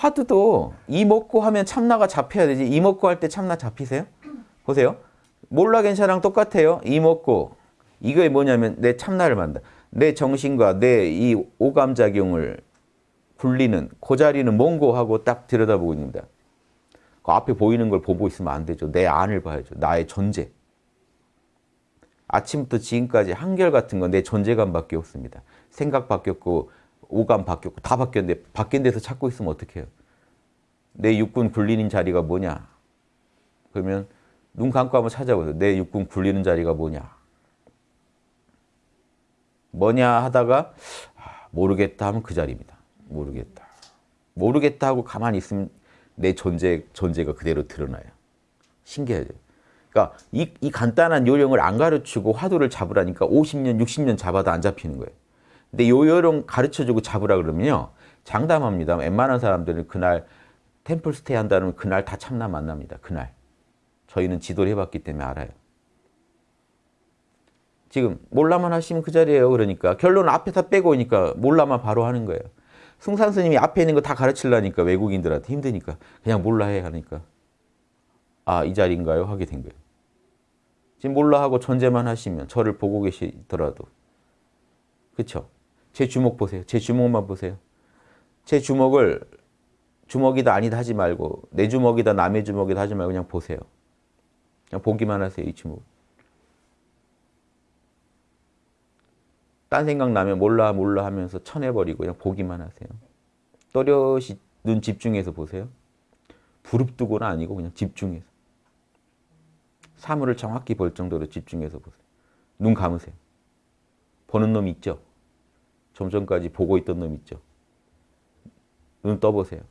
화두도 이 먹고 하면 참나가 잡혀야 되지. 이 먹고 할 때 참나 잡히세요? 보세요. 몰라 괜찮아랑 똑같아요. 이 먹고 이거에 뭐냐면 내 참나를 만다. 내 정신과 내 이 오감작용을 굴리는 그 자리는 뭔고 하고 딱 들여다보고 있습니다. 그 앞에 보이는 걸 보고 있으면 안 되죠. 내 안을 봐야죠. 나의 존재. 아침부터 지금까지 한결같은 건 내 존재감밖에 없습니다. 생각 바뀌었고 오감 바뀌었고 다 바뀌었는데 바뀐 데서 찾고 있으면 어떡해요? 내 육군 굴리는 자리가 뭐냐? 그러면 눈 감고 한번 찾아보세요. 내 육군 굴리는 자리가 뭐냐? 뭐냐 하다가 아, 모르겠다 하면 그 자리입니다. 모르겠다. 모르겠다 하고 가만히 있으면 내 존재, 존재가 그대로 드러나요. 신기하죠. 그러니까 이, 이 간단한 요령을 안 가르치고 화두를 잡으라니까 50년, 60년 잡아도 안 잡히는 거예요. 근데 요 요령 가르쳐주고 잡으라 그러면요. 장담합니다. 웬만한 사람들은 그날 템플 스테이 한다면 그날 다 참나 만납니다. 그날. 저희는 지도를 해봤기 때문에 알아요. 지금 몰라만 하시면 그 자리예요. 그러니까 결론은 앞에 다 빼고 오니까 몰라만 바로 하는 거예요. 승산 스님이 앞에 있는 거 다 가르치려니까 외국인들한테 힘드니까 그냥 몰라 해 하니까 아 이 자리인가요? 하게 된 거예요. 지금 몰라 하고 존재만 하시면 저를 보고 계시더라도 그쵸? 제 주먹 보세요. 제 주먹만 보세요. 제 주먹을 주먹이다 아니다 하지 말고 내 주먹이다 남의 주먹이다 하지 말고 그냥 보세요. 그냥 보기만 하세요. 이 주먹. 딴 생각 나면 몰라 몰라 하면서 쳐내버리고 그냥 보기만 하세요. 또렷이 눈 집중해서 보세요. 부릅뜨고는 아니고 그냥 집중해서. 사물을 정확히 볼 정도로 집중해서 보세요. 눈 감으세요. 보는 놈 있죠? 좀 전까지 보고 있던 놈 있죠? 눈 떠보세요.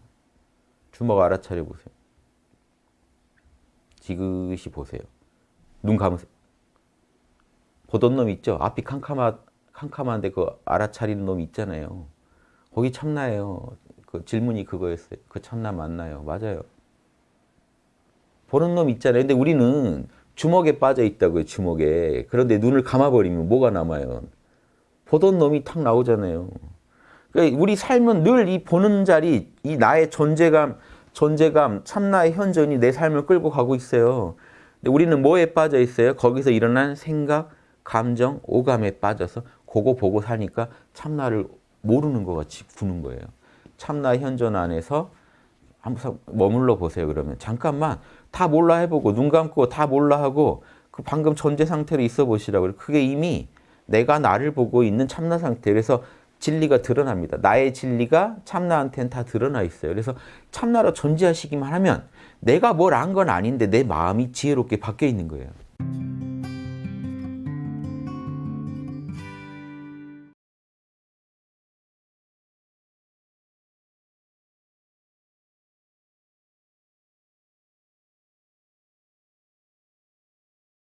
주먹 알아차려 보세요. 지그시 보세요. 눈 감으세요. 보던 놈 있죠? 앞이 캄캄하, 캄캄한데 그 알아차리는 놈 있잖아요. 거기 참나예요. 그 질문이 그거였어요. 그 참나 맞나요? 맞아요. 보는 놈 있잖아요. 근데 우리는 주먹에 빠져 있다고요. 주먹에. 그런데 눈을 감아버리면 뭐가 남아요? 보던 놈이 탁 나오잖아요. 그러니까 우리 삶은 늘 이 보는 자리, 이 나의 존재감, 존재감, 참나의 현존이 내 삶을 끌고 가고 있어요. 근데 우리는 뭐에 빠져 있어요? 거기서 일어난 생각, 감정, 오감에 빠져서 그거 보고 사니까 참나를 모르는 것 같이 구는 거예요. 참나 현존 안에서 한번 머물러 보세요. 그러면 잠깐만 다 몰라 해보고 눈 감고 다 몰라 하고 그 방금 존재 상태로 있어 보시라고 그게 이미 내가 나를 보고 있는 참나 상태 그래서 진리가 드러납니다. 나의 진리가 참나한테는 다 드러나 있어요. 그래서 참나로 존재하시기만 하면 내가 뭘안건 아닌데 내 마음이 지혜롭게 바뀌어 있는 거예요.